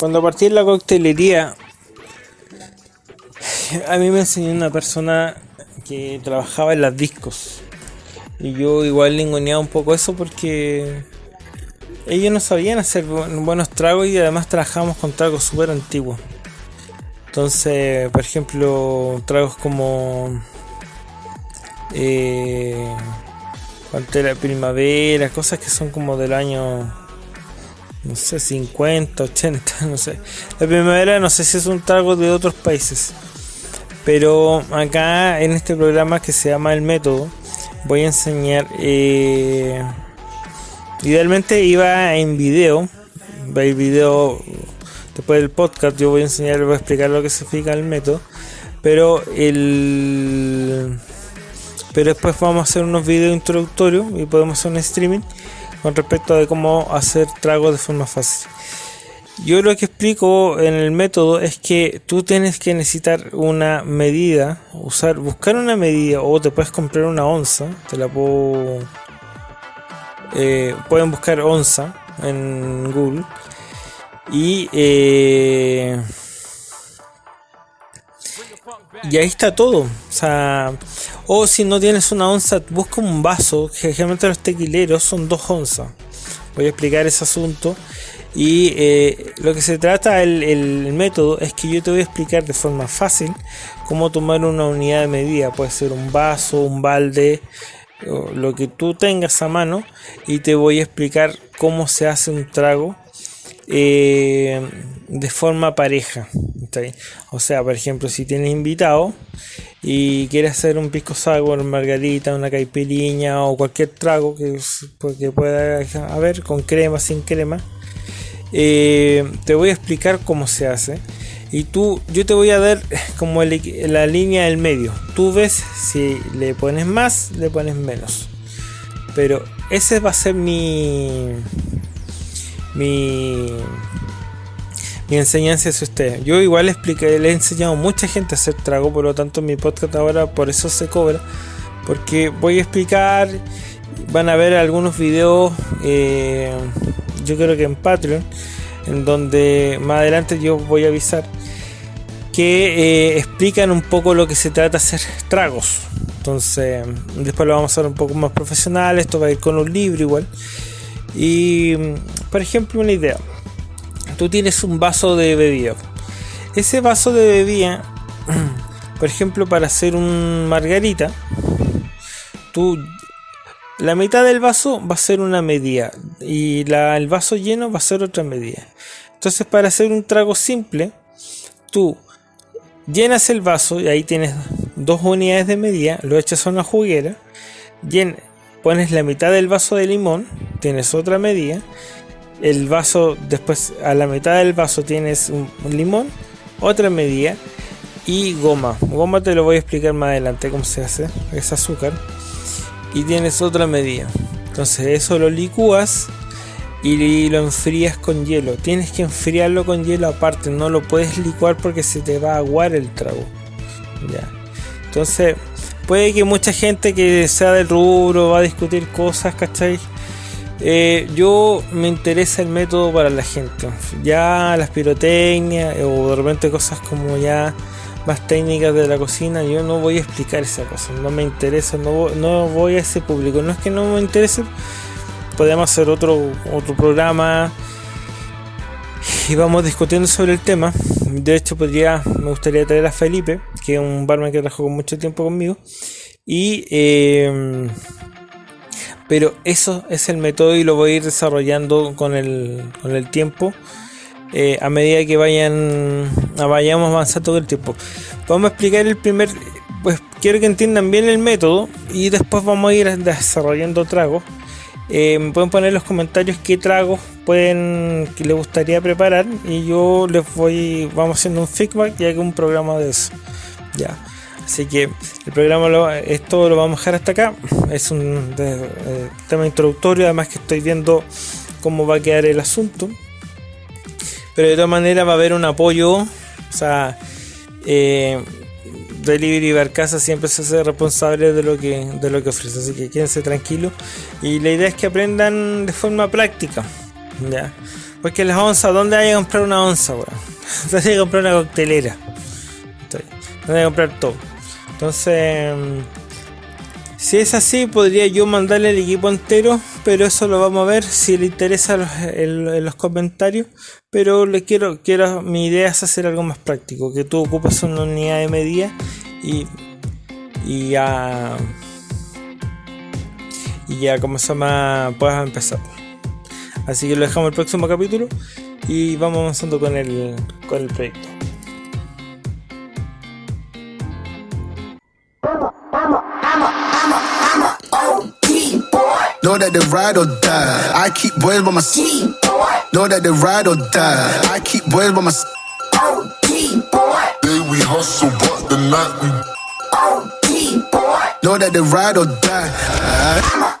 Cuando partí en la coctelería, a mí me enseñó una persona que trabajaba en las discos. Y yo igual lingoneaba un poco eso porque ellos no sabían hacer buenos tragos y además trabajábamos con tragos súper antiguos. Entonces, por ejemplo, tragos como eh, Pantera Primavera, cosas que son como del año no sé, 50, 80, no sé. La primavera no sé si es un trago de otros países. Pero acá en este programa que se llama El Método, voy a enseñar. Eh, idealmente iba en video. Ir video después del podcast. Yo voy a enseñar, voy a explicar lo que significa el método. Pero el. Pero después vamos a hacer unos videos introductorios y podemos hacer un streaming con respecto a cómo hacer tragos de forma fácil. Yo lo que explico en el método es que tú tienes que necesitar una medida, usar, buscar una medida o te puedes comprar una onza, te la puedo, eh, pueden buscar onza en Google y eh, y ahí está todo. O sea, o si no tienes una onza, busca un vaso. Generalmente los tequileros son dos onzas. Voy a explicar ese asunto. Y eh, lo que se trata, el, el, método, es que yo te voy a explicar de forma fácil cómo tomar una unidad de medida. Puede ser un vaso, un balde, lo que tú tengas a mano. Y te voy a explicar cómo se hace un trago eh, de forma pareja. O sea, por ejemplo, si tienes invitado y quieres hacer un pisco sour, margarita, una caipiriña o cualquier trago que, pues, pueda haber con crema, sin crema, eh, te voy a explicar cómo se hace. Y tú, yo te voy a dar como la línea del medio. Tú ves si le pones más, le pones menos. Pero ese va a ser mi, mi, enseñanza es usted. Yo igual expliqué, le he enseñado a mucha gente a hacer trago, por lo tanto mi podcast ahora por eso se cobra. Porque voy a explicar, van a ver algunos videos, eh, yo creo que en Patreon, en donde más adelante yo voy a avisar que eh, explican un poco lo que se trata de hacer tragos. Entonces, después lo vamos a hacer un poco más profesional. Esto va a ir con un libro igual. Y, por ejemplo, una idea. Tú tienes un vaso de bebida. Ese vaso de bebida, por ejemplo, para hacer un margarita, tú la mitad del vaso va a ser una medida y la, el vaso lleno va a ser otra medida. Entonces, para hacer un trago simple, tú llenas el vaso y ahí tienes dos unidades de medida, lo echas a una juguera, pones la mitad del vaso de limón, tienes otra medida, el vaso, después a la mitad del vaso tienes un, limón, otra medida y goma. Goma te lo voy a explicar más adelante cómo se hace, es azúcar. Y tienes otra medida. Entonces eso lo licúas y lo enfrías con hielo. Tienes que enfriarlo con hielo aparte, no lo puedes licuar porque se te va a aguar el trago. Ya. Entonces, puede que mucha gente que sea del rubro va a discutir cosas, ¿cachai? Eh, yo me interesa el método para la gente. Ya las pirotecnias eh, o de repente cosas como ya más técnicas de la cocina, yo no voy a explicar esa cosa. No me interesa, no, no voy a ese público. No es que no me interese, podemos hacer otro, otro programa y vamos discutiendo sobre el tema. De hecho, podría, me gustaría traer a Felipe, que es un barman que trabajó mucho tiempo conmigo. Y, eh, pero eso es el método y lo voy a ir desarrollando con el, con el tiempo. Eh, a medida que vayan vayamos avanzando todo el tiempo. Vamos a explicar el primer, pues quiero que entiendan bien el método y después vamos a ir desarrollando tragos. Eh, pueden poner en los comentarios qué tragos pueden que les gustaría preparar y yo les voy vamos haciendo un feedback y hago un programa de eso. Ya. Así que el programa lo, esto lo vamos a dejar hasta acá. Es un eh, tema introductorio, además que estoy viendo cómo va a quedar el asunto. Pero de todas maneras va a haber un apoyo. O sea, eh, Delivery Barcasa siempre se hace responsable de lo que de lo que ofrece. Así que quédense tranquilos. Y la idea es que aprendan de forma práctica. ¿ya? Porque las onzas, ¿dónde hay que comprar una onza? ¿Dónde hay que comprar una coctelera? ¿Dónde hay que comprar todo? Entonces, si es así, podría yo mandarle el equipo entero, pero eso lo vamos a ver si le interesa en, los comentarios. Pero le quiero, quiero, mi idea es hacer algo más práctico, que tú ocupes una unidad de medida y, y ya, y ya, como se llama, puedas empezar. Así que lo dejamos el próximo capítulo y vamos avanzando con el, con el proyecto. Know that they ride or die. I keep boys by my side. Know that they ride or die. I keep boys by my side. Day we hustle, but the night we. Know that they ride or die.